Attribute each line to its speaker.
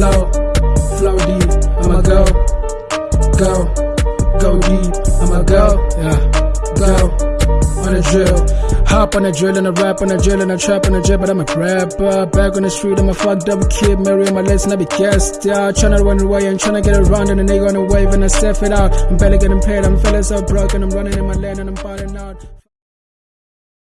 Speaker 1: flow, flow deep. I'ma go, go, go deep. I'ma go, yeah, go on a drill. Hop on a drill and a rap on a drill and a trap on a drill, but I'm a rapper. Back on the street, I'm a fucked up kid, marry my legs and I be gassed out. Tryna run away and tryna get around and a nigga on a wave and I step it out. I'm barely getting paid, I'm feeling so broke and I'm running in my lane and I'm falling out.